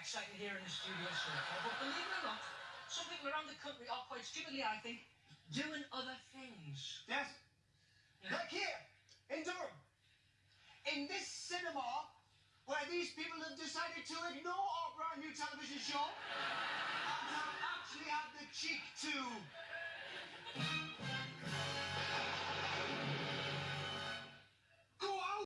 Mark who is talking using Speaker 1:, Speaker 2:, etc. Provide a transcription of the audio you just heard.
Speaker 1: exciting here in the studio so but believe it or not, some people around the country are quite stupidly, I think, doing other things.
Speaker 2: Yes.
Speaker 1: Yeah.
Speaker 2: Like here, in Durham. In this cinema, where these people have decided to ignore our brand new television show